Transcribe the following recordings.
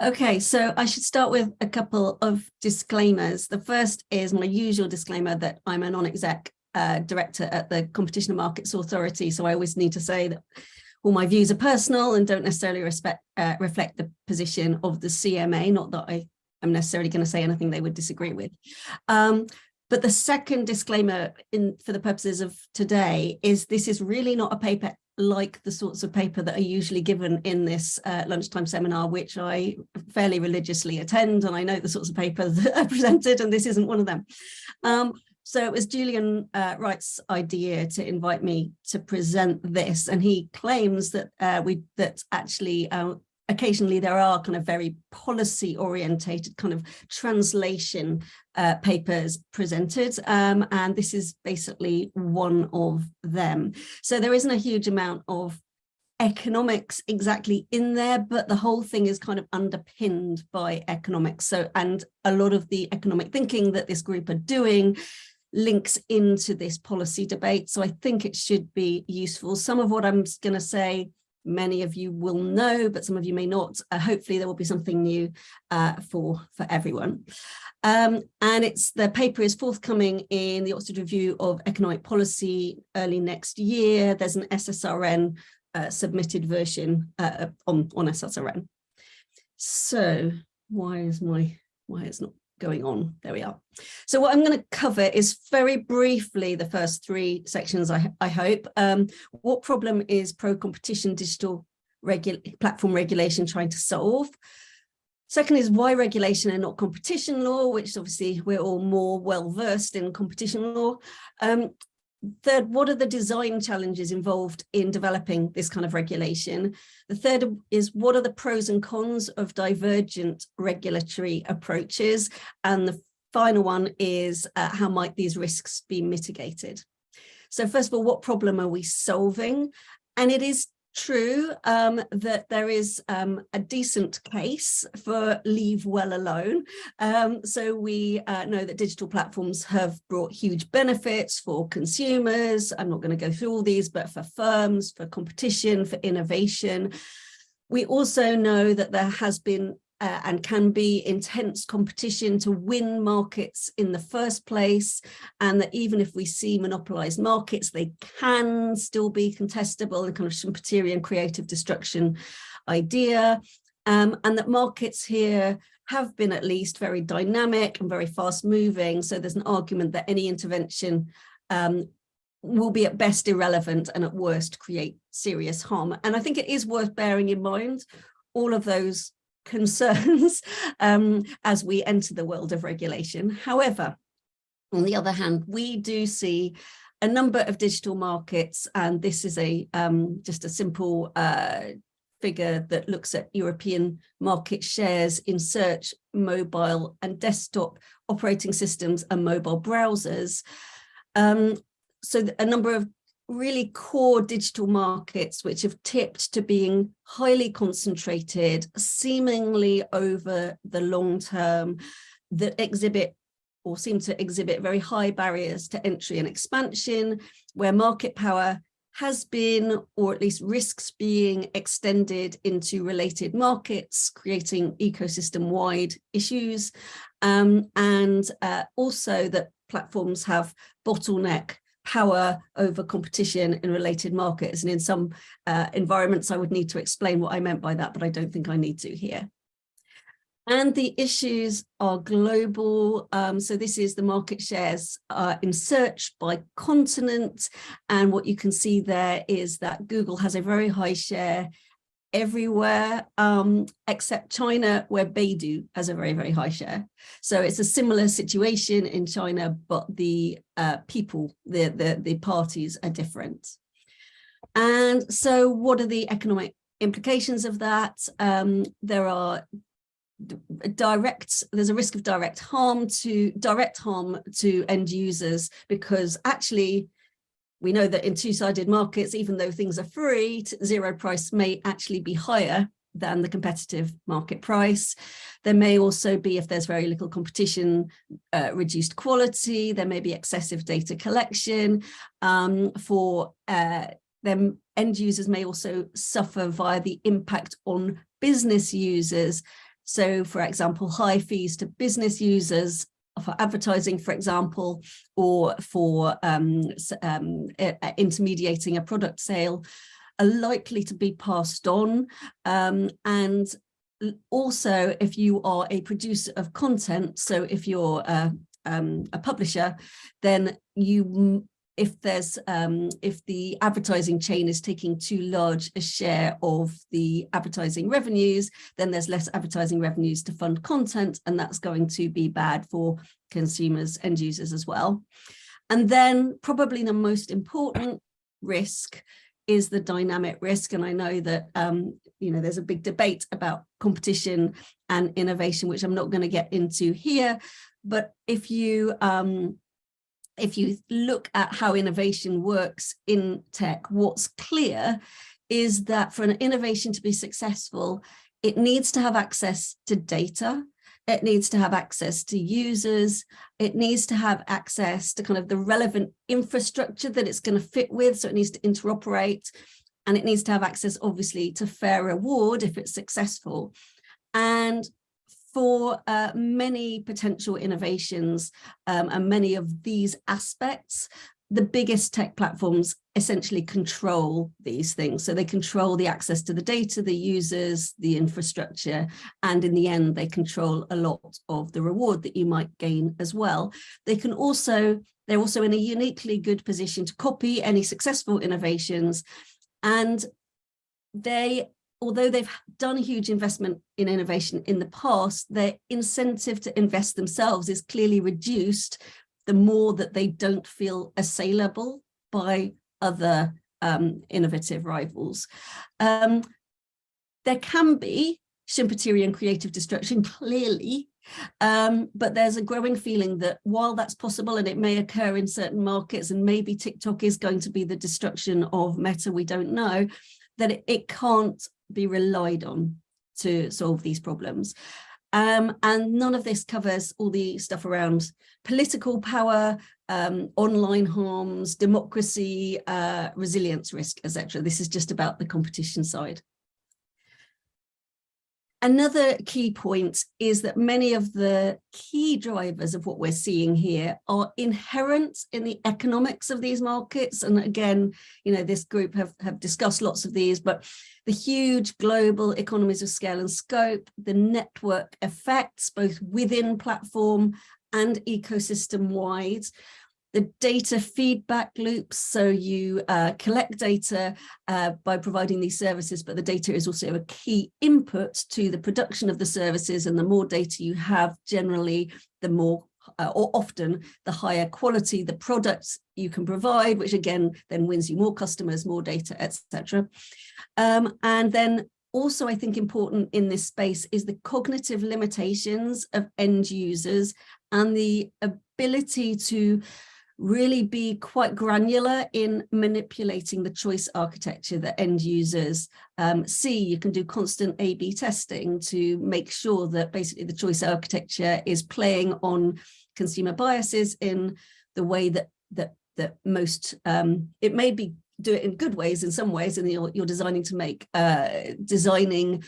Okay, so I should start with a couple of disclaimers. The first is my usual disclaimer that I'm a non-exec uh, director at the Competition and Markets Authority, so I always need to say that all my views are personal and don't necessarily respect, uh, reflect the position of the CMA, not that I am necessarily going to say anything they would disagree with. Um, but the second disclaimer in for the purposes of today is this is really not a paper like the sorts of paper that are usually given in this uh, lunchtime seminar, which I fairly religiously attend, and I know the sorts of papers that are presented, and this isn't one of them. Um, so it was Julian uh, Wright's idea to invite me to present this, and he claims that uh, we that actually uh, occasionally there are kind of very policy orientated kind of translation uh, papers presented um, and this is basically one of them. So there isn't a huge amount of economics exactly in there but the whole thing is kind of underpinned by economics. So and a lot of the economic thinking that this group are doing links into this policy debate. So i think it should be useful. Some of what i'm going to say many of you will know, but some of you may not. Uh, hopefully there will be something new uh, for, for everyone. Um, and it's the paper is forthcoming in the Oxford Review of Economic Policy early next year. There's an SSRN uh, submitted version uh, on, on SSRN. So why is my, why is not going on. There we are. So what I'm going to cover is very briefly the first three sections, I, I hope. Um, what problem is pro-competition digital regu platform regulation trying to solve? Second is why regulation and not competition law, which obviously we're all more well versed in competition law. Um, Third, what are the design challenges involved in developing this kind of regulation? The third is what are the pros and cons of divergent regulatory approaches? And the final one is uh, how might these risks be mitigated? So first of all, what problem are we solving? And it is true um, that there is um, a decent case for leave well alone. Um, so we uh, know that digital platforms have brought huge benefits for consumers. I'm not going to go through all these, but for firms, for competition, for innovation. We also know that there has been uh, and can be intense competition to win markets in the first place and that even if we see monopolized markets they can still be contestable and kind of Schumpeterian creative destruction idea. Um, and that markets here have been at least very dynamic and very fast moving. So there's an argument that any intervention um, will be at best irrelevant and at worst create serious harm. And I think it is worth bearing in mind all of those concerns um, as we enter the world of regulation. However, on the other hand, we do see a number of digital markets, and this is a um, just a simple uh, figure that looks at European market shares in search, mobile and desktop operating systems and mobile browsers. Um, so a number of really core digital markets which have tipped to being highly concentrated, seemingly over the long term, that exhibit or seem to exhibit very high barriers to entry and expansion, where market power has been, or at least risks being extended into related markets, creating ecosystem-wide issues, um, and uh, also that platforms have bottleneck power over competition in related markets. And in some uh, environments, I would need to explain what I meant by that, but I don't think I need to here. And the issues are global. Um, so this is the market shares uh, in search by continent. And what you can see there is that Google has a very high share everywhere um, except China, where Baidu has a very, very high share. So it's a similar situation in China, but the uh, people, the, the, the parties are different. And so what are the economic implications of that? Um, there are direct there's a risk of direct harm to direct harm to end users because actually we know that in two-sided markets, even though things are free, zero price may actually be higher than the competitive market price. There may also be, if there's very little competition, uh, reduced quality, there may be excessive data collection. Um, for uh, them, end users may also suffer via the impact on business users So for example, high fees to business users for advertising, for example, or for um, um, intermediating a product sale are likely to be passed on. Um, and also, if you are a producer of content, so if you're a, um, a publisher, then you if there's um, if the advertising chain is taking too large a share of the advertising revenues, then there's less advertising revenues to fund content, and that's going to be bad for consumers, end users as well. And then probably the most important risk is the dynamic risk. And I know that, um, you know, there's a big debate about competition and innovation, which I'm not going to get into here. But if you um, if you look at how innovation works in tech, what's clear is that for an innovation to be successful, it needs to have access to data, it needs to have access to users, it needs to have access to kind of the relevant infrastructure that it's going to fit with, so it needs to interoperate, and it needs to have access, obviously, to fair reward if it's successful. And for uh, many potential innovations um, and many of these aspects, the biggest tech platforms essentially control these things. So they control the access to the data, the users, the infrastructure, and in the end, they control a lot of the reward that you might gain as well. They can also, they're also in a uniquely good position to copy any successful innovations. And they although they've done a huge investment in innovation in the past, their incentive to invest themselves is clearly reduced the more that they don't feel assailable by other um, innovative rivals. Um, there can be Schumpeterian creative destruction, clearly, um, but there's a growing feeling that while that's possible and it may occur in certain markets and maybe TikTok is going to be the destruction of Meta, we don't know, that it can't be relied on to solve these problems. Um, and none of this covers all the stuff around political power, um, online harms, democracy, uh, resilience risk, etc. This is just about the competition side. Another key point is that many of the key drivers of what we're seeing here are inherent in the economics of these markets. And again, you know, this group have, have discussed lots of these, but the huge global economies of scale and scope, the network effects, both within platform and ecosystem wide, the data feedback loops. So you uh, collect data uh, by providing these services, but the data is also a key input to the production of the services. And the more data you have, generally, the more uh, or often the higher quality the products you can provide, which again then wins you more customers, more data, etc. Um, and then also I think important in this space is the cognitive limitations of end users and the ability to really be quite granular in manipulating the choice architecture that end users um, see. You can do constant A-B testing to make sure that basically the choice architecture is playing on consumer biases in the way that that that most um, it may be do it in good ways in some ways and you're, you're designing to make uh, designing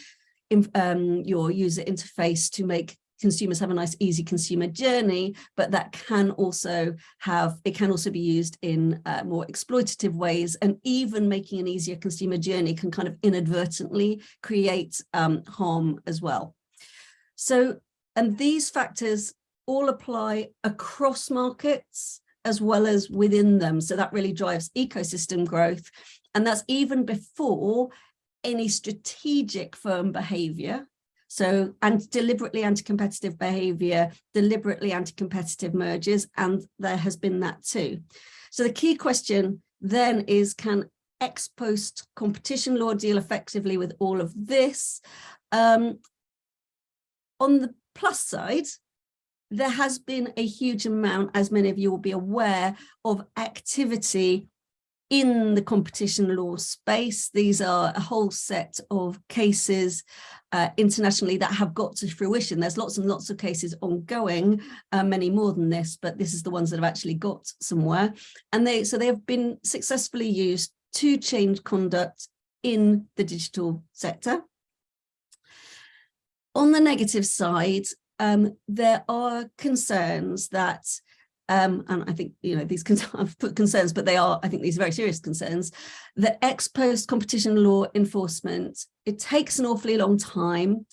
in, um, your user interface to make consumers have a nice easy consumer journey, but that can also have, it can also be used in uh, more exploitative ways and even making an easier consumer journey can kind of inadvertently create um, harm as well. So, and these factors all apply across markets as well as within them. So that really drives ecosystem growth. And that's even before any strategic firm behavior so and deliberately anti-competitive behavior, deliberately anti-competitive mergers, and there has been that too. So the key question then is can ex post competition law deal effectively with all of this? Um, on the plus side, there has been a huge amount, as many of you will be aware, of activity in the competition law space. These are a whole set of cases uh, internationally that have got to fruition. There's lots and lots of cases ongoing, uh, many more than this, but this is the ones that have actually got somewhere. And they so they have been successfully used to change conduct in the digital sector. On the negative side, um, there are concerns that um, and I think, you know, these I've put concerns, but they are, I think these are very serious concerns, that ex post competition law enforcement, it takes an awfully long time,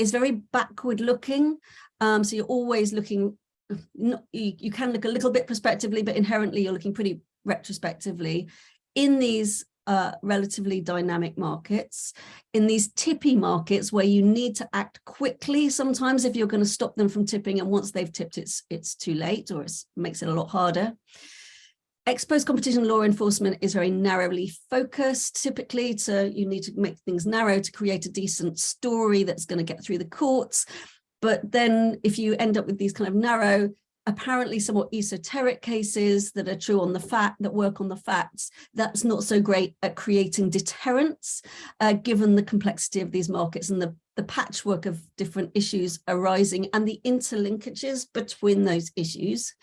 is very backward looking. Um, so you're always looking, not, you, you can look a little bit prospectively, but inherently you're looking pretty retrospectively. In these uh, relatively dynamic markets. In these tippy markets where you need to act quickly, sometimes if you're going to stop them from tipping and once they've tipped, it's, it's too late or it makes it a lot harder. Ex post competition law enforcement is very narrowly focused typically so you need to make things narrow to create a decent story that's going to get through the courts but then if you end up with these kind of narrow apparently somewhat esoteric cases that are true on the fact that work on the facts that's not so great at creating deterrence uh, given the complexity of these markets and the the patchwork of different issues arising and the interlinkages between those issues.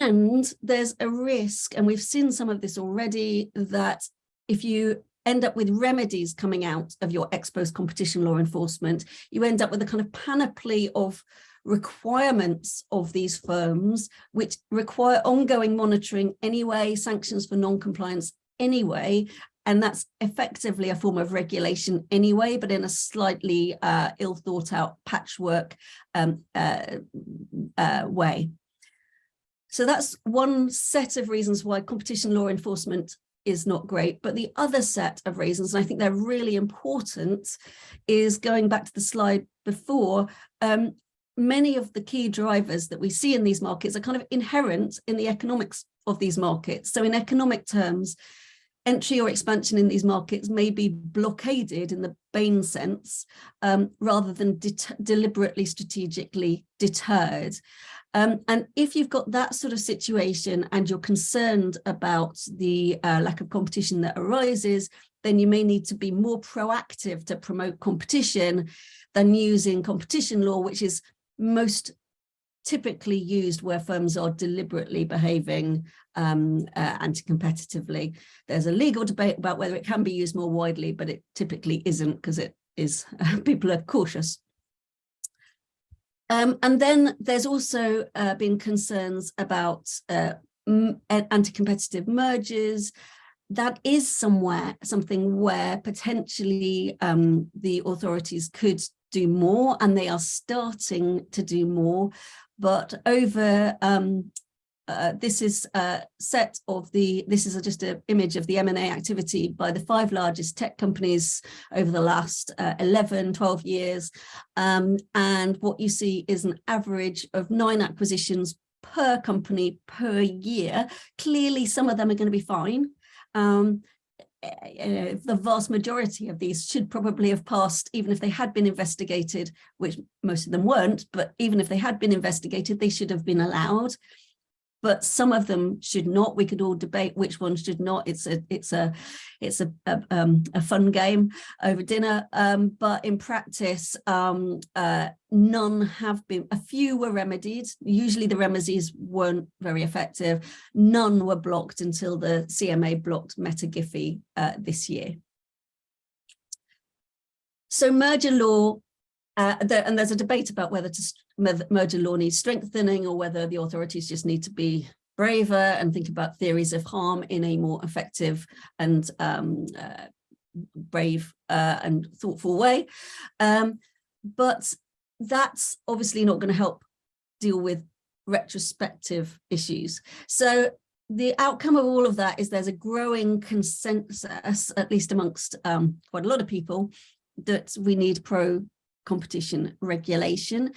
And there's a risk and we've seen some of this already that if you end up with remedies coming out of your ex post competition law enforcement you end up with a kind of panoply of requirements of these firms, which require ongoing monitoring anyway, sanctions for non-compliance anyway, and that's effectively a form of regulation anyway, but in a slightly uh, ill thought out patchwork um, uh, uh, way. So that's one set of reasons why competition law enforcement is not great. But the other set of reasons, and I think they're really important, is going back to the slide before, um, many of the key drivers that we see in these markets are kind of inherent in the economics of these markets. So in economic terms, entry or expansion in these markets may be blockaded in the Bain sense, um, rather than deliberately strategically deterred. Um, and if you've got that sort of situation and you're concerned about the uh, lack of competition that arises, then you may need to be more proactive to promote competition than using competition law, which is most typically used where firms are deliberately behaving um, uh, anti-competitively. There's a legal debate about whether it can be used more widely, but it typically isn't because it is people are cautious. Um, and then there's also uh, been concerns about uh, anti-competitive mergers. That is somewhere something where potentially um, the authorities could do more and they are starting to do more. But over um, uh, this is a set of the this is a, just an image of the M&A activity by the five largest tech companies over the last uh, 11 12 years. Um, and what you see is an average of nine acquisitions per company per year. Clearly some of them are going to be fine. Um, uh, the vast majority of these should probably have passed even if they had been investigated which most of them weren't but even if they had been investigated they should have been allowed but some of them should not. We could all debate which ones should not. It's a it's a it's a a, um, a fun game over dinner. Um, but in practice, um, uh, none have been. A few were remedied. Usually the remedies weren't very effective. None were blocked until the CMA blocked Meta/Giphy uh, this year. So merger law uh, there, and there's a debate about whether to merger law needs strengthening or whether the authorities just need to be braver and think about theories of harm in a more effective and um, uh, brave uh, and thoughtful way. Um, but that's obviously not going to help deal with retrospective issues. So the outcome of all of that is there's a growing consensus, at least amongst um, quite a lot of people, that we need pro competition regulation.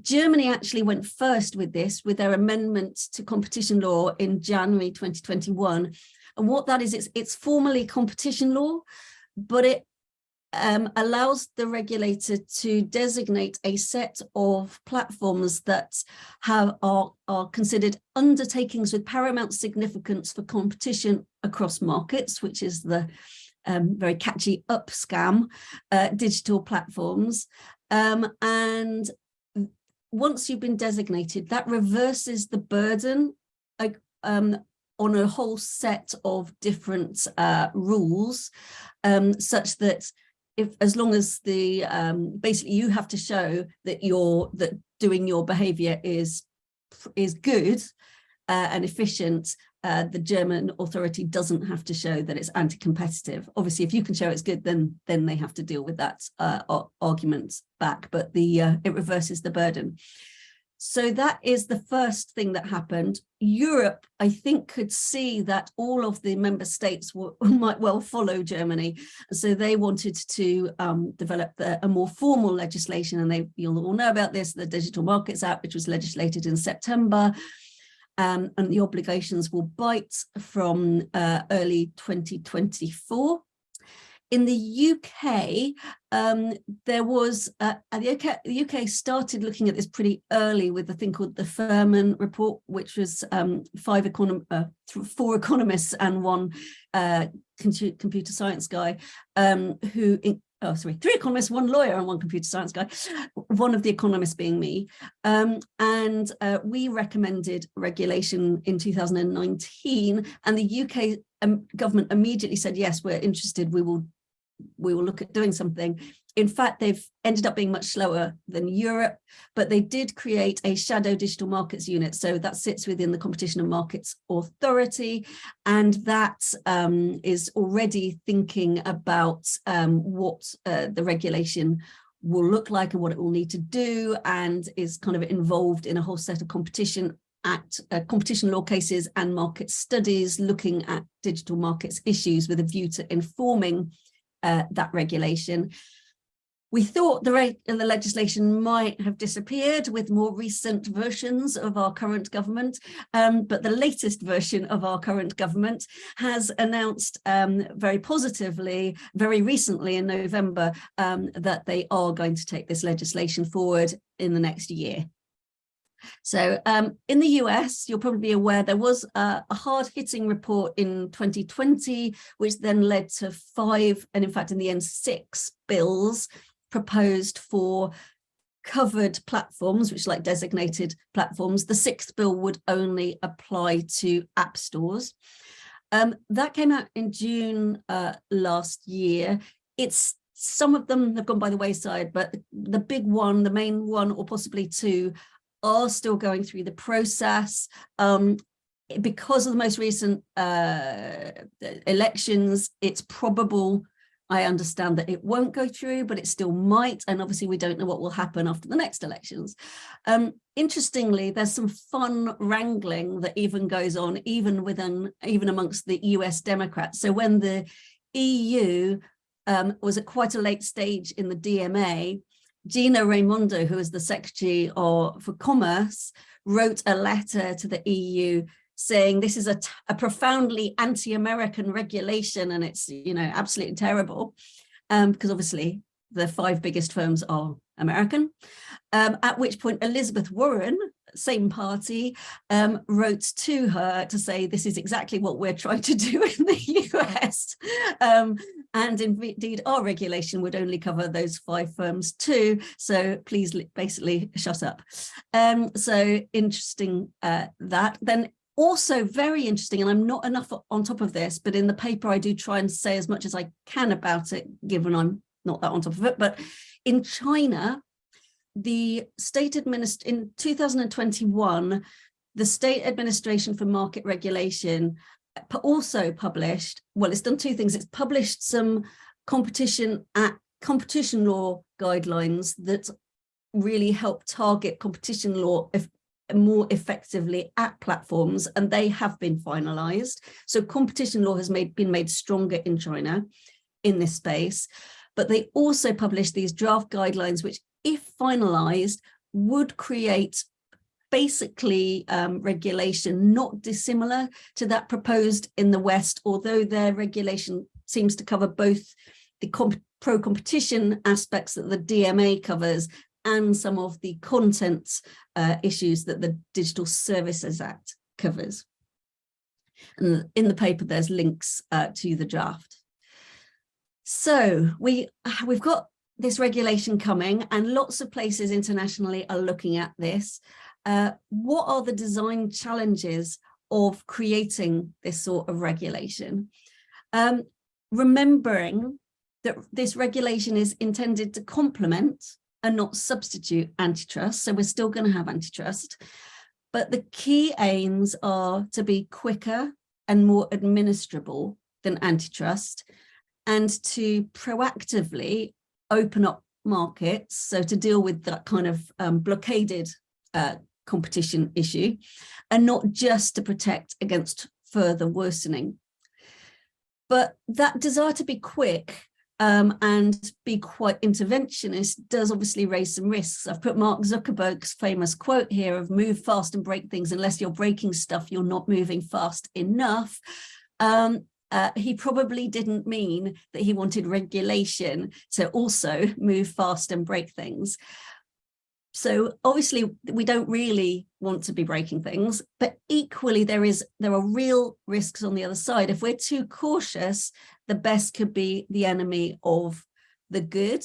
Germany actually went first with this with their amendment to competition law in January 2021. And what that is, it's, it's formally competition law, but it um, allows the regulator to designate a set of platforms that have are, are considered undertakings with paramount significance for competition across markets, which is the um, very catchy UPSCAM uh, digital platforms. Um, and once you've been designated, that reverses the burden like, um, on a whole set of different uh, rules, um, such that if as long as the um, basically you have to show that you're that doing your behavior is is good uh, and efficient uh, the German authority doesn't have to show that it's anti-competitive. Obviously, if you can show it's good, then then they have to deal with that uh, argument back, but the uh, it reverses the burden. So that is the first thing that happened. Europe, I think, could see that all of the member states might well follow Germany. So they wanted to um, develop the, a more formal legislation. And they, you'll all know about this, the Digital Markets Act, which was legislated in September. Um, and the obligations will bite from uh, early 2024 in the UK, um, there was, uh, the, UK, the UK started looking at this pretty early with a thing called the Furman report, which was um, five econom uh, four economists and one uh, computer science guy um, who, oh, sorry, three economists, one lawyer and one computer science guy, one of the economists being me. Um, and uh, we recommended regulation in 2019 and the UK um, government immediately said, yes, we're interested, we will we will look at doing something. In fact, they've ended up being much slower than Europe, but they did create a shadow digital markets unit. So that sits within the Competition and Markets Authority, and that um, is already thinking about um, what uh, the regulation will look like and what it will need to do, and is kind of involved in a whole set of competition act uh, competition law cases and market studies looking at digital markets issues with a view to informing uh, that regulation. We thought the, the legislation might have disappeared with more recent versions of our current government, um, but the latest version of our current government has announced um, very positively, very recently in November, um, that they are going to take this legislation forward in the next year. So um, in the US, you'll probably be aware there was a, a hard-hitting report in 2020, which then led to five, and in fact, in the end, six bills proposed for covered platforms, which like designated platforms. The sixth bill would only apply to app stores. Um, that came out in June uh, last year. It's some of them have gone by the wayside, but the big one, the main one, or possibly two, are still going through the process. Um, because of the most recent uh, elections, it's probable, I understand that it won't go through, but it still might. And obviously we don't know what will happen after the next elections. Um, interestingly, there's some fun wrangling that even goes on, even within, even amongst the US Democrats. So when the EU um, was at quite a late stage in the DMA, Gina Raimondo, who is the Secretary of, for Commerce, wrote a letter to the EU saying this is a, a profoundly anti-American regulation and it's, you know, absolutely terrible. Um, because obviously the five biggest firms are American. Um, at which point Elizabeth Warren, same party, um, wrote to her to say this is exactly what we're trying to do in the US. Um, and indeed, our regulation would only cover those five firms too. So please basically shut up. Um, so interesting uh, that. Then also very interesting, and I'm not enough on top of this, but in the paper I do try and say as much as I can about it, given I'm not that on top of it, but in China, the state administ in 2021, the State Administration for Market Regulation uh, also published, well, it's done two things. It's published some competition at competition law guidelines that really help target competition law if, more effectively at platforms and they have been finalized. So competition law has made been made stronger in China in this space, but they also published these draft guidelines which if finalized would create basically um, regulation not dissimilar to that proposed in the West, although their regulation seems to cover both the pro-competition aspects that the DMA covers and some of the content uh, issues that the Digital Services Act covers. And in the paper, there's links uh, to the draft. So we, we've got this regulation coming and lots of places internationally are looking at this. Uh, what are the design challenges of creating this sort of regulation? Um, remembering that this regulation is intended to complement and not substitute antitrust. So we're still going to have antitrust. But the key aims are to be quicker and more administrable than antitrust and to proactively open up markets. So to deal with that kind of um, blockaded uh, competition issue and not just to protect against further worsening. But that desire to be quick um, and be quite interventionist does obviously raise some risks. I've put Mark Zuckerberg's famous quote here of move fast and break things. Unless you're breaking stuff, you're not moving fast enough. Um, uh, he probably didn't mean that he wanted regulation to also move fast and break things. So obviously we don't really want to be breaking things, but equally there is there are real risks on the other side. If we're too cautious, the best could be the enemy of the good.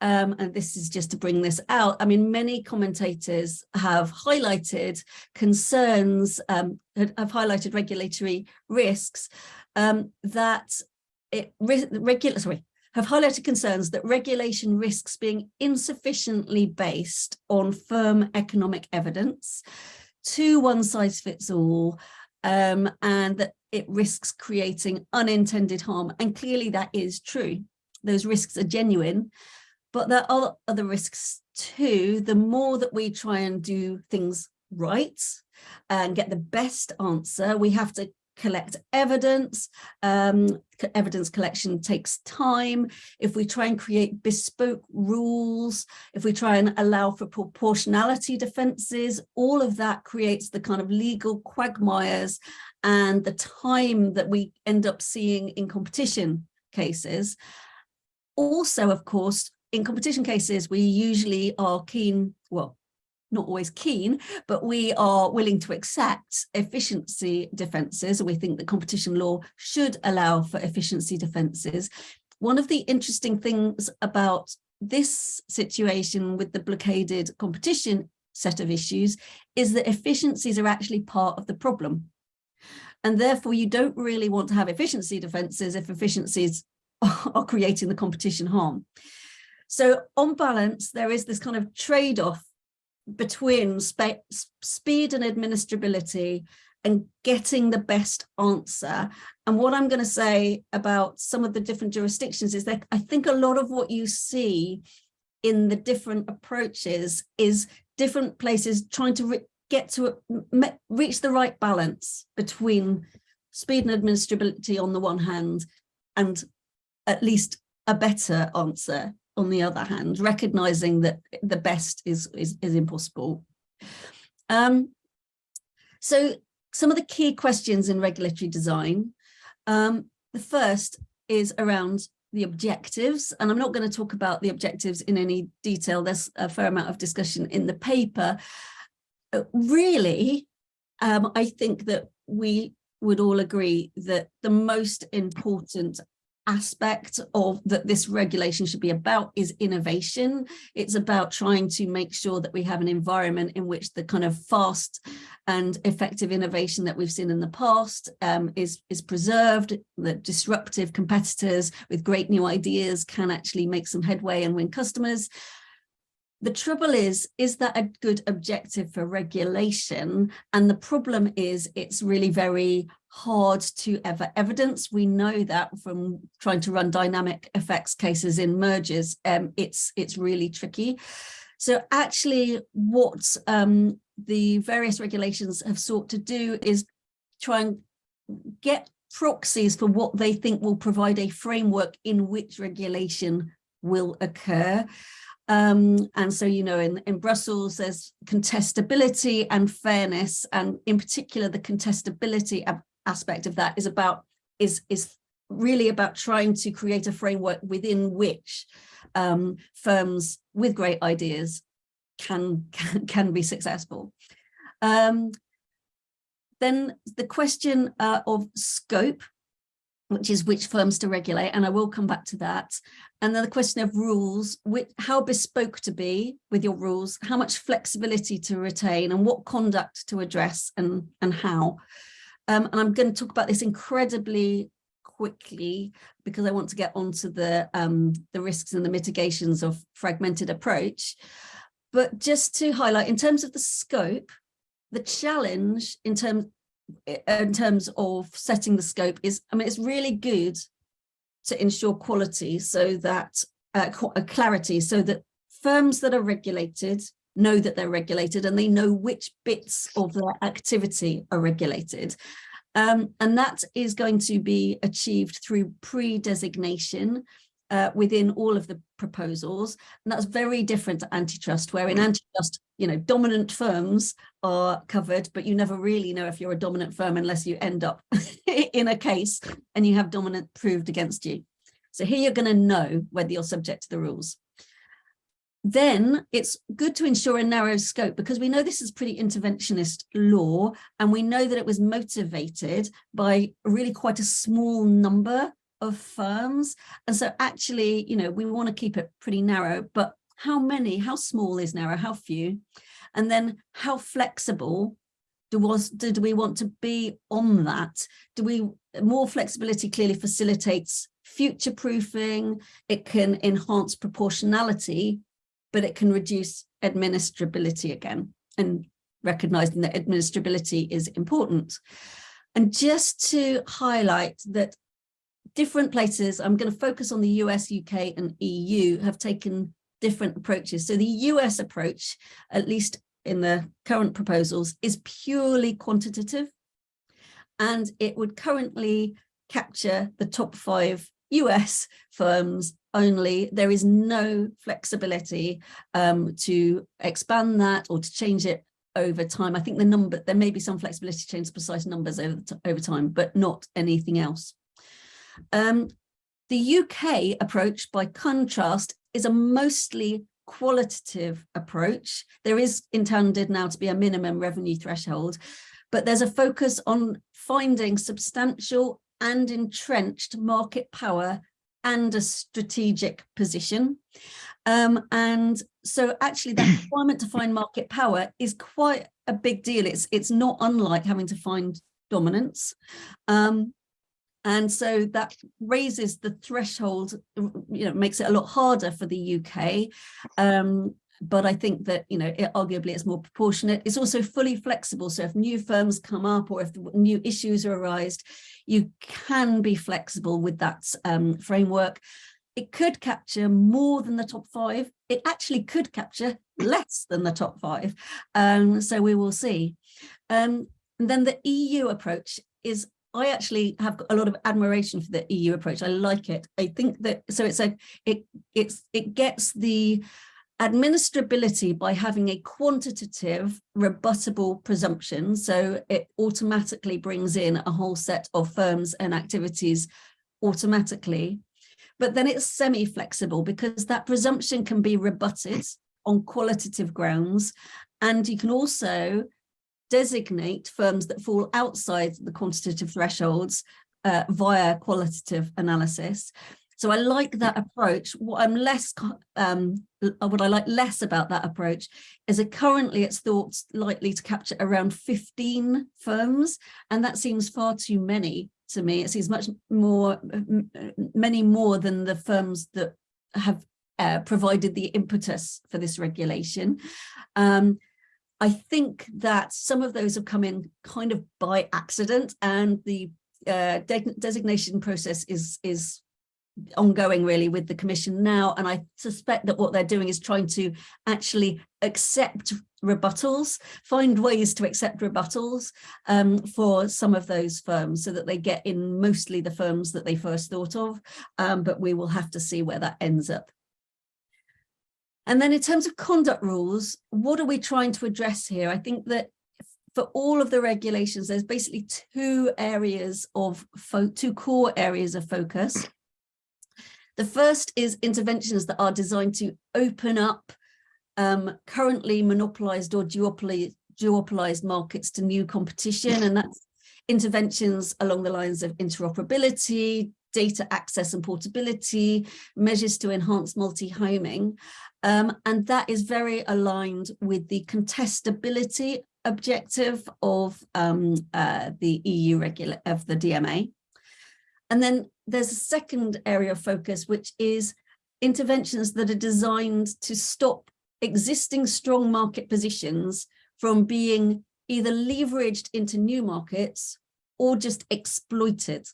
Um, and this is just to bring this out. I mean, many commentators have highlighted concerns, um, have highlighted regulatory risks um, that it sorry have highlighted concerns that regulation risks being insufficiently based on firm economic evidence, too one size fits all, um, and that it risks creating unintended harm. And clearly that is true. Those risks are genuine, but there are other risks too. The more that we try and do things right and get the best answer, we have to collect evidence. Um, evidence collection takes time. If we try and create bespoke rules, if we try and allow for proportionality defenses, all of that creates the kind of legal quagmires and the time that we end up seeing in competition cases. Also, of course, in competition cases, we usually are keen, well, not always keen, but we are willing to accept efficiency defences. We think that competition law should allow for efficiency defences. One of the interesting things about this situation with the blockaded competition set of issues is that efficiencies are actually part of the problem. And therefore, you don't really want to have efficiency defences if efficiencies are creating the competition harm. So on balance, there is this kind of trade-off between speed and administrability and getting the best answer. And what I'm going to say about some of the different jurisdictions is that I think a lot of what you see in the different approaches is different places trying to get to reach the right balance between speed and administrability on the one hand and at least a better answer on the other hand, recognizing that the best is, is, is impossible. Um, so some of the key questions in regulatory design. Um, the first is around the objectives, and I'm not going to talk about the objectives in any detail. There's a fair amount of discussion in the paper. Uh, really, um, I think that we would all agree that the most important aspect of that this regulation should be about is innovation. It's about trying to make sure that we have an environment in which the kind of fast and effective innovation that we've seen in the past um, is, is preserved, that disruptive competitors with great new ideas can actually make some headway and win customers. The trouble is, is that a good objective for regulation? And the problem is it's really very hard to ever evidence. We know that from trying to run dynamic effects cases in mergers, um, it's, it's really tricky. So actually what um, the various regulations have sought to do is try and get proxies for what they think will provide a framework in which regulation will occur. Um, and so, you know, in, in Brussels, there's contestability and fairness, and in particular, the contestability aspect of that is about is is really about trying to create a framework within which um, firms with great ideas can can, can be successful. Um, then the question uh, of scope which is which firms to regulate, and I will come back to that. And then the question of rules, which, how bespoke to be with your rules, how much flexibility to retain and what conduct to address and, and how. Um, and I'm going to talk about this incredibly quickly because I want to get onto the, um, the risks and the mitigations of fragmented approach. But just to highlight, in terms of the scope, the challenge in terms in terms of setting the scope is, I mean, it's really good to ensure quality so that uh, clarity so that firms that are regulated know that they're regulated and they know which bits of their activity are regulated. Um, and that is going to be achieved through pre-designation uh, within all of the proposals. And that's very different to antitrust, where in mm. antitrust, you know, dominant firms are covered, but you never really know if you're a dominant firm unless you end up in a case and you have dominant proved against you. So here you're going to know whether you're subject to the rules then it's good to ensure a narrow scope because we know this is pretty interventionist law and we know that it was motivated by really quite a small number of firms. And so actually you know we want to keep it pretty narrow but how many how small is narrow? How few? And then how flexible do was do we want to be on that? Do we more flexibility clearly facilitates future proofing it can enhance proportionality but it can reduce administrability again and recognizing that administrability is important. And just to highlight that different places, I'm going to focus on the US, UK and EU have taken different approaches. So the US approach, at least in the current proposals, is purely quantitative and it would currently capture the top five US firms only. There is no flexibility um, to expand that or to change it over time. I think the number, there may be some flexibility to change precise numbers over, over time, but not anything else. Um, the UK approach, by contrast, is a mostly qualitative approach. There is intended now to be a minimum revenue threshold, but there's a focus on finding substantial and entrenched market power and a strategic position. Um, and so actually that requirement to find market power is quite a big deal. It's, it's not unlike having to find dominance. Um, and so that raises the threshold, you know, makes it a lot harder for the UK. Um, but I think that, you know, it, arguably it's more proportionate. It's also fully flexible. So if new firms come up or if new issues are arise, you can be flexible with that um, framework. It could capture more than the top five. It actually could capture less than the top five. Um, so we will see. Um, and then the EU approach is I actually have a lot of admiration for the EU approach. I like it. I think that so it's a it it's it gets the administrability by having a quantitative rebuttable presumption. So it automatically brings in a whole set of firms and activities automatically. But then it's semi-flexible because that presumption can be rebutted on qualitative grounds. And you can also designate firms that fall outside the quantitative thresholds uh, via qualitative analysis. So I like that approach. What I'm less, um, what I like less about that approach is that currently it's thought likely to capture around 15 firms, and that seems far too many to me. It seems much more, many more than the firms that have uh, provided the impetus for this regulation. Um, I think that some of those have come in kind of by accident and the uh, de designation process is is ongoing really with the commission now and I suspect that what they're doing is trying to actually accept rebuttals find ways to accept rebuttals um, for some of those firms so that they get in mostly the firms that they first thought of um, but we will have to see where that ends up and then in terms of conduct rules what are we trying to address here I think that for all of the regulations, there's basically two areas of two core areas of focus. The first is interventions that are designed to open up um, currently monopolized or duopoly duopolized markets to new competition. And that's interventions along the lines of interoperability, data access and portability, measures to enhance multi-homing. Um, and that is very aligned with the contestability objective of um, uh, the EU regular of the DMA. And then there's a second area of focus, which is interventions that are designed to stop existing strong market positions from being either leveraged into new markets or just exploited.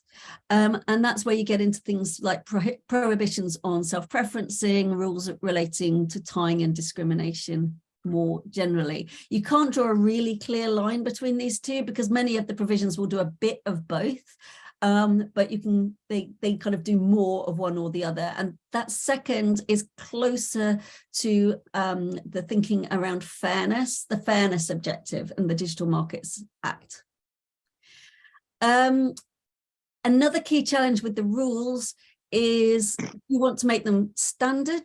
Um, and that's where you get into things like pro prohibitions on self-preferencing, rules relating to tying and discrimination more generally. You can't draw a really clear line between these two because many of the provisions will do a bit of both. Um, but you can they they kind of do more of one or the other and that second is closer to um, the thinking around fairness the fairness objective and the digital markets act um, another key challenge with the rules is you want to make them standard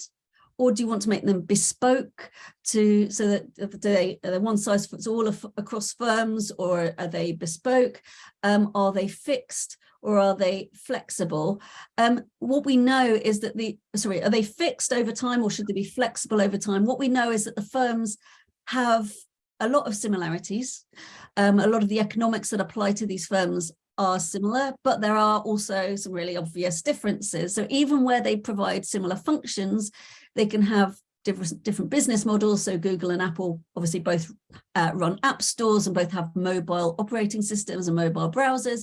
or do you want to make them bespoke to so that they are they one size fits all across firms or are they bespoke? Um, are they fixed or are they flexible? Um, what we know is that the sorry are they fixed over time or should they be flexible over time? What we know is that the firms have a lot of similarities um, a lot of the economics that apply to these firms are similar, but there are also some really obvious differences. So even where they provide similar functions, they can have different different business models. So Google and Apple obviously both uh, run app stores and both have mobile operating systems and mobile browsers.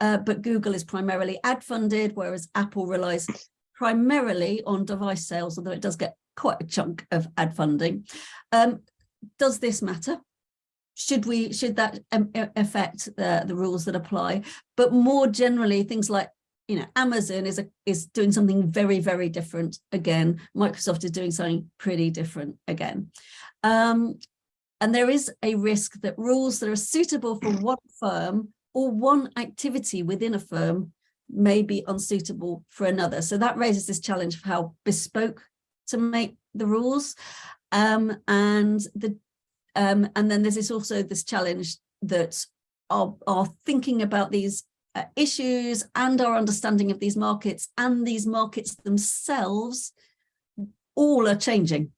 Uh, but Google is primarily ad funded, whereas Apple relies primarily on device sales, although it does get quite a chunk of ad funding. Um, does this matter? Should we should that um, affect the, the rules that apply? But more generally, things like you know, Amazon is a, is doing something very, very different again. Microsoft is doing something pretty different again. Um, and there is a risk that rules that are suitable for one firm or one activity within a firm may be unsuitable for another. So that raises this challenge of how bespoke to make the rules. Um, and the um, and then there's this also this challenge that are thinking about these uh, issues and our understanding of these markets and these markets themselves all are changing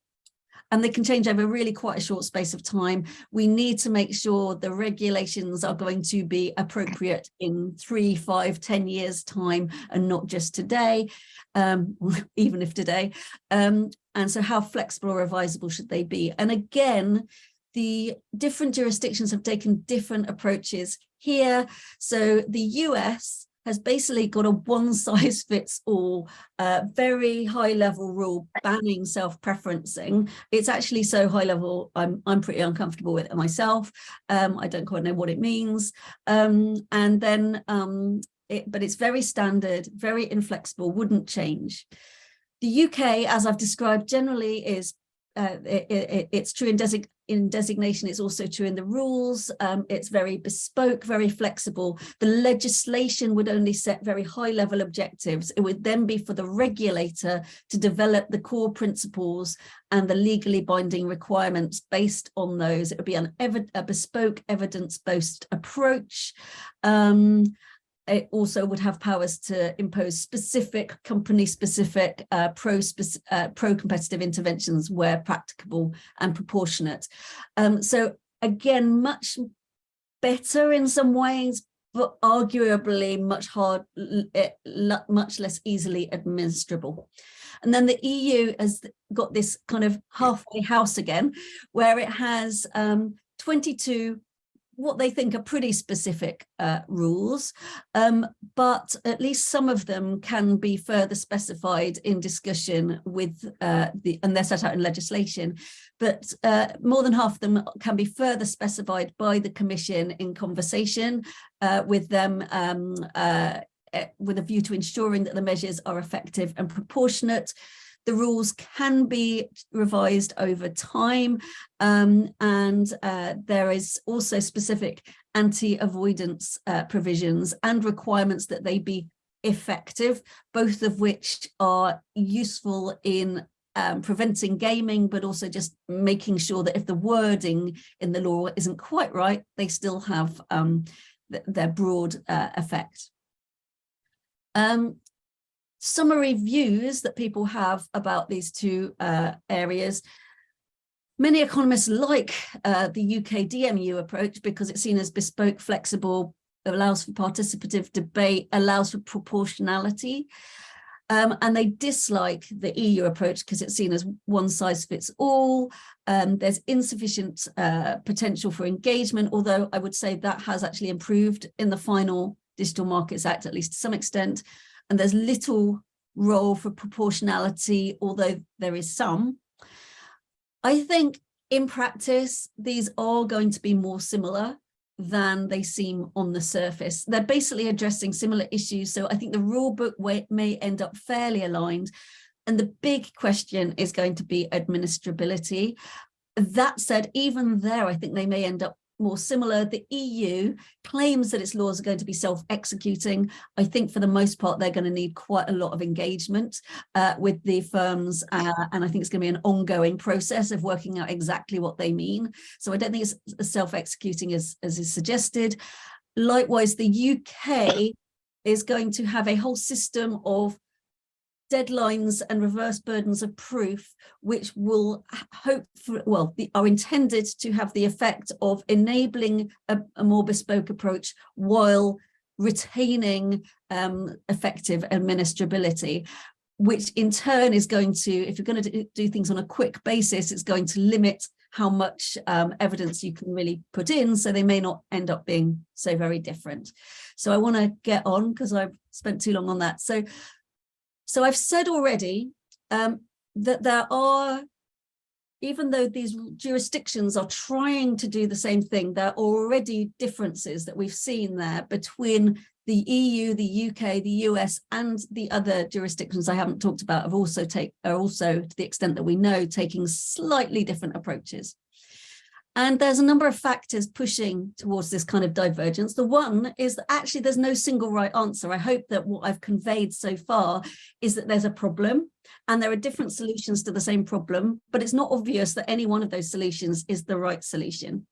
and they can change over really quite a short space of time. We need to make sure the regulations are going to be appropriate in three, five, ten years time and not just today, um, even if today. Um, and so how flexible or revisable should they be? And again, the different jurisdictions have taken different approaches here. So the US has basically got a one size fits all uh, very high level rule banning self-preferencing. It's actually so high level I'm, I'm pretty uncomfortable with it myself. Um, I don't quite know what it means. Um, and then um, it, but it's very standard very inflexible wouldn't change. The UK as I've described generally is uh, it, it, it's true in, design, in designation, it's also true in the rules. Um, it's very bespoke, very flexible. The legislation would only set very high level objectives. It would then be for the regulator to develop the core principles and the legally binding requirements based on those. It would be an a bespoke evidence-based approach. Um, it also would have powers to impose specific company specific uh, uh, pro competitive interventions where practicable and proportionate. Um, so again, much better in some ways, but arguably much hard, much less easily administrable. And then the EU has got this kind of halfway house again, where it has um, 22 what they think are pretty specific uh, rules, um, but at least some of them can be further specified in discussion with uh, the, and they're set out in legislation, but uh, more than half of them can be further specified by the Commission in conversation uh, with them um, uh, eh, with a view to ensuring that the measures are effective and proportionate the rules can be revised over time um, and uh, there is also specific anti-avoidance uh, provisions and requirements that they be effective, both of which are useful in um, preventing gaming, but also just making sure that if the wording in the law isn't quite right, they still have um, th their broad uh, effect. Um, summary views that people have about these two uh, areas. Many economists like uh, the UK DMU approach because it's seen as bespoke, flexible, allows for participative debate, allows for proportionality. Um, and they dislike the EU approach because it's seen as one size fits all. Um, there's insufficient uh, potential for engagement, although I would say that has actually improved in the final Digital Markets Act, at least to some extent. And there's little role for proportionality, although there is some. I think in practice, these are going to be more similar than they seem on the surface. They're basically addressing similar issues. So I think the rule book may end up fairly aligned. And the big question is going to be administrability. That said, even there, I think they may end up more similar. The EU claims that its laws are going to be self-executing. I think for the most part, they're going to need quite a lot of engagement uh, with the firms. Uh, and I think it's going to be an ongoing process of working out exactly what they mean. So I don't think it's self-executing as, as is suggested. Likewise, the UK is going to have a whole system of deadlines and reverse burdens of proof, which will hope for, well, the, are intended to have the effect of enabling a, a more bespoke approach while retaining um, effective administrability which in turn is going to, if you're going to do things on a quick basis, it's going to limit how much um, evidence you can really put in, so they may not end up being so very different. So I want to get on because I've spent too long on that. So so I've said already um, that there are, even though these jurisdictions are trying to do the same thing, there are already differences that we've seen there between the EU, the UK, the US, and the other jurisdictions I haven't talked about have also take are also, to the extent that we know, taking slightly different approaches. And there's a number of factors pushing towards this kind of divergence. The one is that actually there's no single right answer. I hope that what I've conveyed so far is that there's a problem and there are different solutions to the same problem, but it's not obvious that any one of those solutions is the right solution.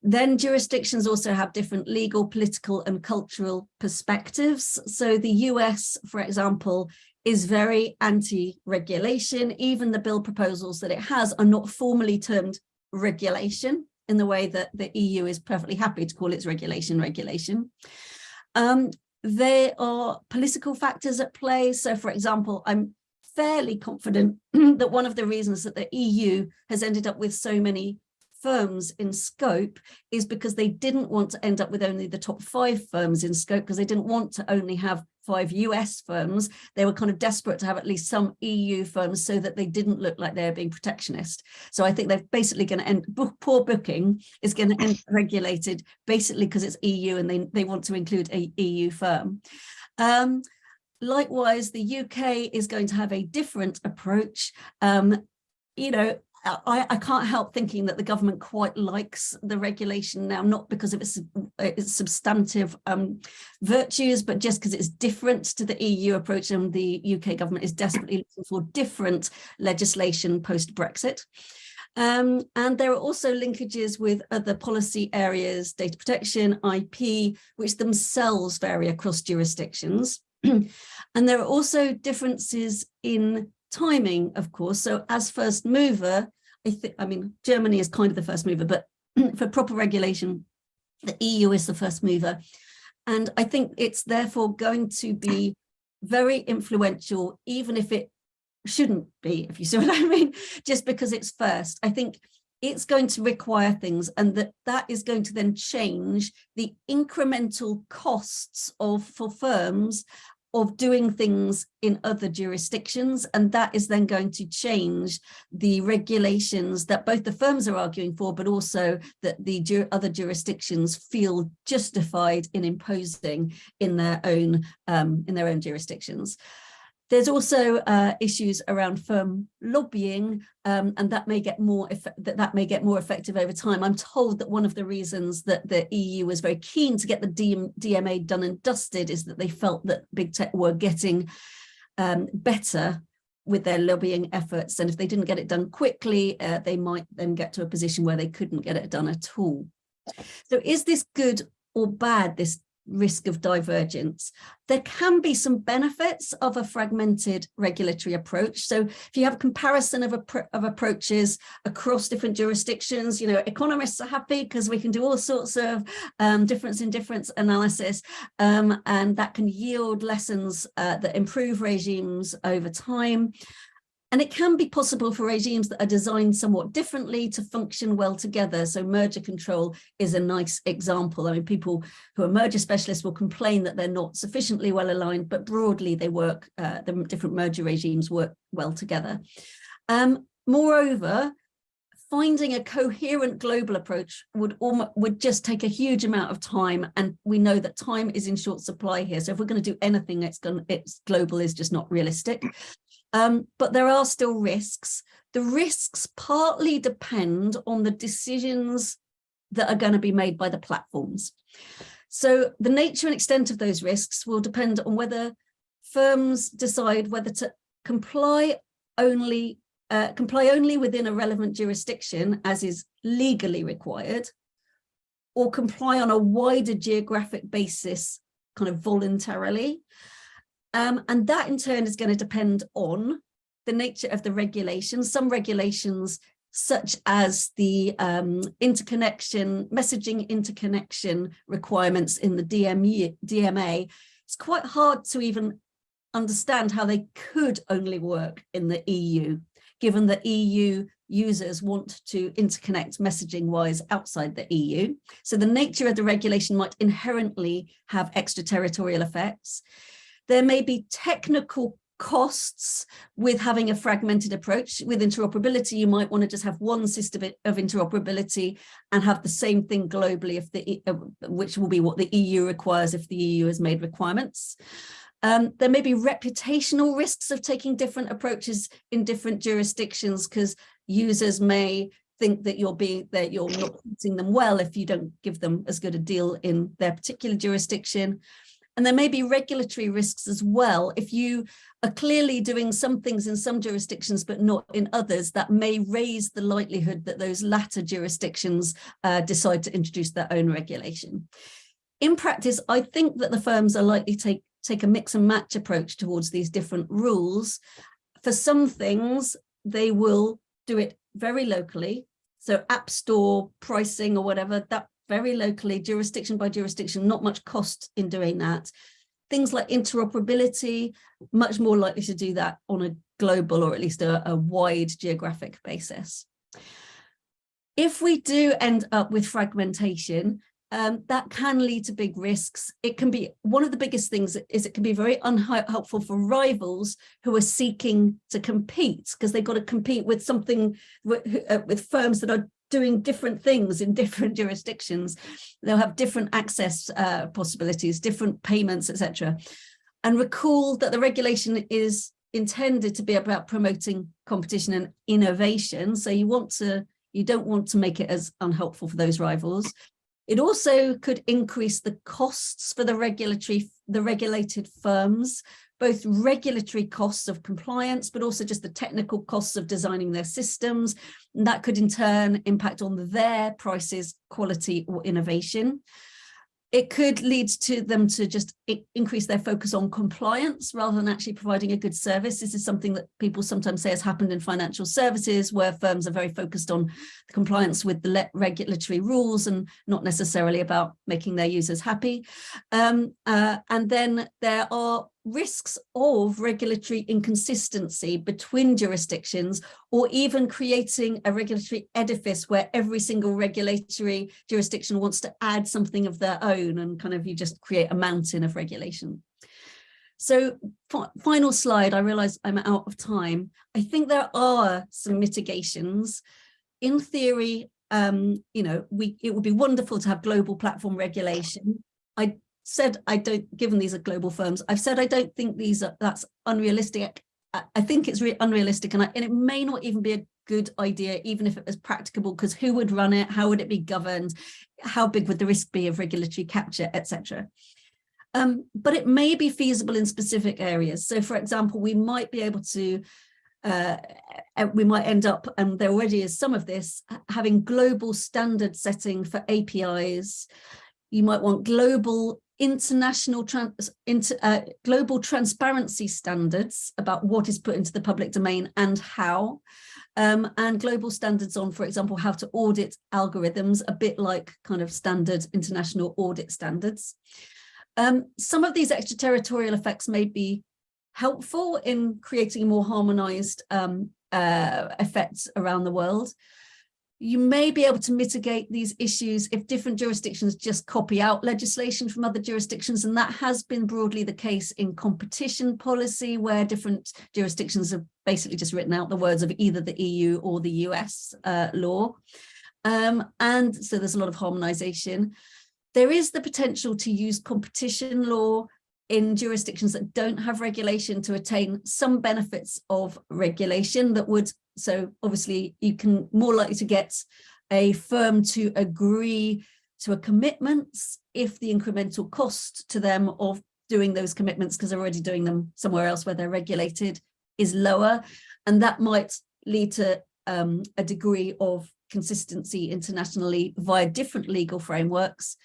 Then jurisdictions also have different legal, political and cultural perspectives. So the US, for example, is very anti-regulation. Even the bill proposals that it has are not formally termed regulation in the way that the EU is perfectly happy to call its regulation regulation. Um, there are political factors at play. So for example, I'm fairly confident that one of the reasons that the EU has ended up with so many firms in scope is because they didn't want to end up with only the top five firms in scope because they didn't want to only have five US firms. They were kind of desperate to have at least some EU firms so that they didn't look like they're being protectionist. So I think they're basically going to end, book, poor booking is going to end regulated basically because it's EU and they, they want to include a EU firm. Um, likewise, the UK is going to have a different approach. Um, you know, I, I, can't help thinking that the government quite likes the regulation now, not because of its, its substantive um, virtues, but just because it's different to the EU approach and the UK government is desperately looking for different legislation post-Brexit. Um, and there are also linkages with other policy areas, data protection, IP, which themselves vary across jurisdictions. and there are also differences in timing, of course. So as first mover, I I mean, Germany is kind of the first mover, but for proper regulation, the EU is the first mover. And I think it's therefore going to be very influential, even if it shouldn't be, if you see what I mean, just because it's first. I think it's going to require things and that that is going to then change the incremental costs of for firms of doing things in other jurisdictions and that is then going to change the regulations that both the firms are arguing for but also that the ju other jurisdictions feel justified in imposing in their own um, in their own jurisdictions. There's also uh, issues around firm lobbying, um, and that may get more that that may get more effective over time. I'm told that one of the reasons that the EU was very keen to get the DM, DMA done and dusted is that they felt that big tech were getting um, better with their lobbying efforts, and if they didn't get it done quickly, uh, they might then get to a position where they couldn't get it done at all. So is this good or bad, this risk of divergence. There can be some benefits of a fragmented regulatory approach. So if you have a comparison of, of approaches across different jurisdictions, you know, economists are happy because we can do all sorts of um, difference in difference analysis um, and that can yield lessons uh, that improve regimes over time. And it can be possible for regimes that are designed somewhat differently to function well together. So merger control is a nice example. I mean, people who are merger specialists will complain that they're not sufficiently well aligned, but broadly they work, uh, the different merger regimes work well together. Um, moreover, finding a coherent global approach would almost, would just take a huge amount of time and we know that time is in short supply here so if we're going to do anything it's going it's global is just not realistic um, but there are still risks. The risks partly depend on the decisions that are going to be made by the platforms. So the nature and extent of those risks will depend on whether firms decide whether to comply only uh, comply only within a relevant jurisdiction as is legally required or comply on a wider geographic basis kind of voluntarily um, and that in turn is going to depend on the nature of the regulations. Some regulations such as the um, interconnection, messaging interconnection requirements in the DMA, it's quite hard to even understand how they could only work in the EU, given that EU users want to interconnect messaging wise outside the EU. So the nature of the regulation might inherently have extraterritorial effects. There may be technical costs with having a fragmented approach. With interoperability you might want to just have one system of interoperability and have the same thing globally if the uh, which will be what the EU requires if the EU has made requirements. Um, there may be reputational risks of taking different approaches in different jurisdictions because users may think that you're being that you're not treating them well if you don't give them as good a deal in their particular jurisdiction and there may be regulatory risks as well. If you are clearly doing some things in some jurisdictions, but not in others, that may raise the likelihood that those latter jurisdictions uh, decide to introduce their own regulation. In practice, I think that the firms are likely to take, take a mix and match approach towards these different rules. For some things, they will do it very locally. So app store pricing or whatever, that very locally, jurisdiction by jurisdiction, not much cost in doing that. Things like interoperability, much more likely to do that on a global or at least a, a wide geographic basis. If we do end up with fragmentation, um, that can lead to big risks. It can be one of the biggest things is it can be very unhelpful for rivals who are seeking to compete because they've got to compete with something with, uh, with firms that are doing different things in different jurisdictions. They'll have different access uh, possibilities, different payments, etc. And recall that the regulation is intended to be about promoting competition and innovation. So you want to, you don't want to make it as unhelpful for those rivals. It also could increase the costs for the regulatory, the regulated firms both regulatory costs of compliance, but also just the technical costs of designing their systems. And that could in turn impact on their prices, quality or innovation it could lead to them to just increase their focus on compliance rather than actually providing a good service. This is something that people sometimes say has happened in financial services where firms are very focused on compliance with the regulatory rules and not necessarily about making their users happy. Um, uh, and then there are risks of regulatory inconsistency between jurisdictions or even creating a regulatory edifice where every single regulatory jurisdiction wants to add something of their own and kind of you just create a mountain of regulation. So final slide, I realize I'm out of time. I think there are some mitigations. In theory, um, you know, we it would be wonderful to have global platform regulation. I said I don't, given these are global firms, I've said I don't think these are, that's unrealistic. I, think it's unrealistic and, I, and it may not even be a good idea, even if it was practicable, because who would run it? How would it be governed? How big would the risk be of regulatory capture, etc. Um, but it may be feasible in specific areas. So for example, we might be able to uh, we might end up, and there already is some of this, having global standard setting for APIs. You might want global international trans inter, uh, global transparency standards about what is put into the public domain and how um, and global standards on, for example, how to audit algorithms, a bit like kind of standard international audit standards. Um, some of these extraterritorial effects may be helpful in creating more harmonized um, uh, effects around the world. You may be able to mitigate these issues if different jurisdictions just copy out legislation from other jurisdictions, and that has been broadly the case in competition policy, where different jurisdictions have basically just written out the words of either the EU or the US uh, law. Um, and so there's a lot of harmonization. There is the potential to use competition law in jurisdictions that don't have regulation to attain some benefits of regulation that would so obviously you can more likely to get a firm to agree to a commitments if the incremental cost to them of doing those commitments because they're already doing them somewhere else where they're regulated is lower. And that might lead to um, a degree of consistency internationally via different legal frameworks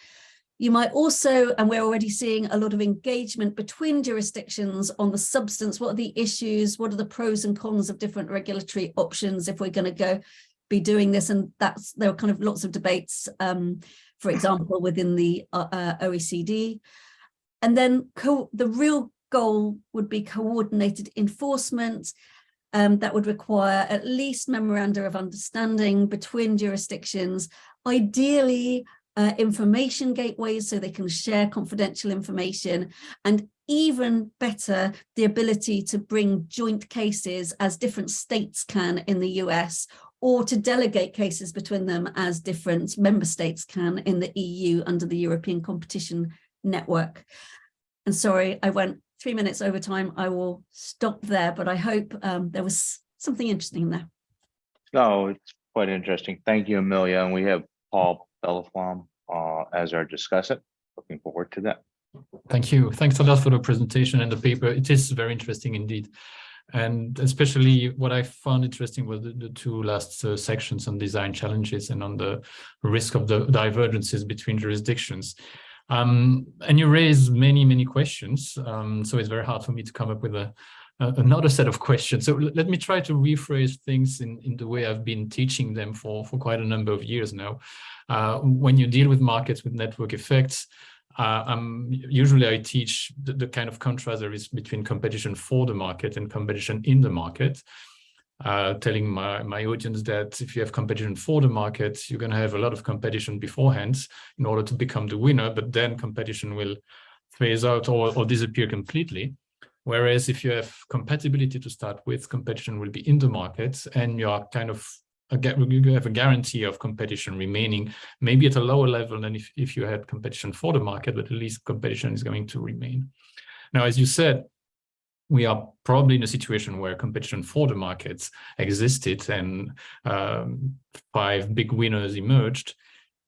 you might also, and we're already seeing a lot of engagement between jurisdictions on the substance, what are the issues, what are the pros and cons of different regulatory options if we're going to go be doing this. And that's there are kind of lots of debates, um, for example, within the uh, uh, OECD. And then the real goal would be coordinated enforcement um, that would require at least memoranda of understanding between jurisdictions, ideally uh, information gateways so they can share confidential information and even better the ability to bring joint cases as different states can in the US or to delegate cases between them as different member states can in the EU under the European Competition Network. And sorry, I went three minutes over time. I will stop there, but I hope um, there was something interesting in there. No, it's quite interesting. Thank you, Amelia. And we have Paul Belleflamme uh, as our discussant. Looking forward to that. Thank you. Thanks a lot for the presentation and the paper. It is very interesting indeed. And especially what I found interesting was the, the two last uh, sections on design challenges and on the risk of the divergences between jurisdictions. Um, and you raise many, many questions. Um, so it's very hard for me to come up with a, another set of questions. So let me try to rephrase things in, in the way I've been teaching them for, for quite a number of years now. Uh, when you deal with markets with network effects, uh, um, usually I teach the, the, kind of contrast there is between competition for the market and competition in the market. Uh, telling my, my audience that if you have competition for the market, you're going to have a lot of competition beforehand in order to become the winner, but then competition will phase out or, or disappear completely. Whereas if you have compatibility to start with, competition will be in the market and you are kind of you have a guarantee of competition remaining, maybe at a lower level than if, if you had competition for the market, but at least competition is going to remain. Now, as you said, we are probably in a situation where competition for the markets existed and um, five big winners emerged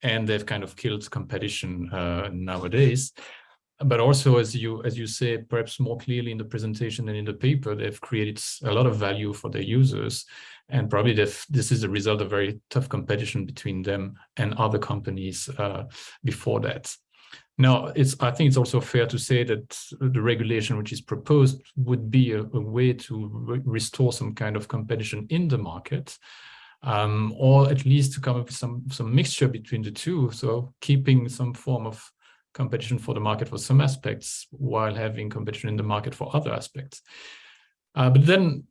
and they've kind of killed competition uh, nowadays but also as you as you say perhaps more clearly in the presentation than in the paper they've created a lot of value for their users. And probably this is a result of very tough competition between them and other companies uh, before that. Now it's i think it's also fair to say that the regulation which is proposed would be a, a way to re restore some kind of competition in the market um, or at least to come up with some some mixture between the two. So keeping some form of competition for the market for some aspects while having competition in the market for other aspects. Uh, but then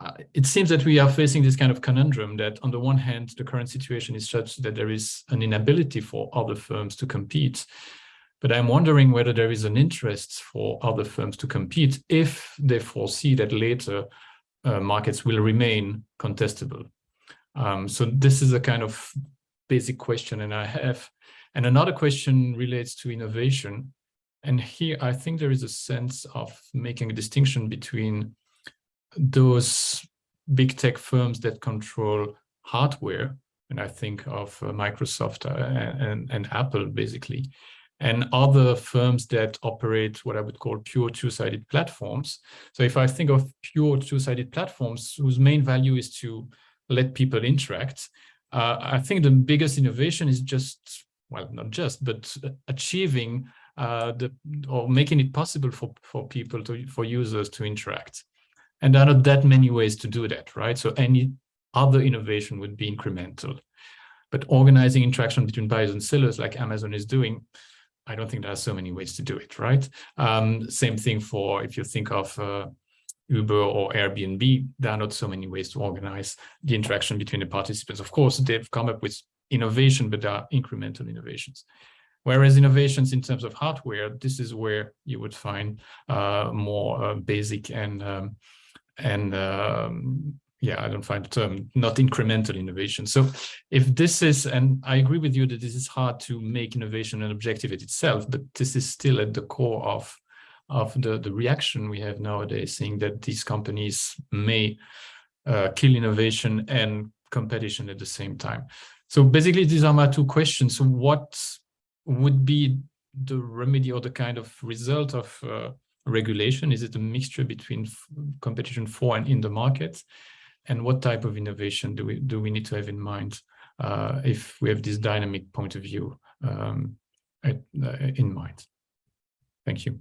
uh, it seems that we are facing this kind of conundrum that on the one hand, the current situation is such that there is an inability for other firms to compete. But I'm wondering whether there is an interest for other firms to compete if they foresee that later uh, markets will remain contestable. Um, so this is a kind of basic question and I have and another question relates to innovation. And here, I think there is a sense of making a distinction between those big tech firms that control hardware, and I think of uh, Microsoft uh, and, and Apple, basically, and other firms that operate what I would call pure two-sided platforms. So if I think of pure two-sided platforms whose main value is to let people interact, uh, I think the biggest innovation is just well, not just, but achieving uh, the or making it possible for for people to for users to interact. And there are not that many ways to do that, right? So any other innovation would be incremental. But organizing interaction between buyers and sellers like Amazon is doing, I don't think there are so many ways to do it, right? Um, same thing for if you think of uh, Uber or Airbnb, there are not so many ways to organize the interaction between the participants. Of course, they've come up with innovation, but are incremental innovations. Whereas innovations in terms of hardware, this is where you would find uh, more uh, basic and um, and um, yeah, I don't find the term not incremental innovation. So if this is, and I agree with you that this is hard to make innovation an objective in itself, but this is still at the core of of the, the reaction we have nowadays, saying that these companies may uh, kill innovation and competition at the same time. So basically, these are my two questions. So what would be the remedy or the kind of result of uh, regulation? Is it a mixture between competition for and in the market? And what type of innovation do we do we need to have in mind uh, if we have this dynamic point of view um, at, uh, in mind? Thank you.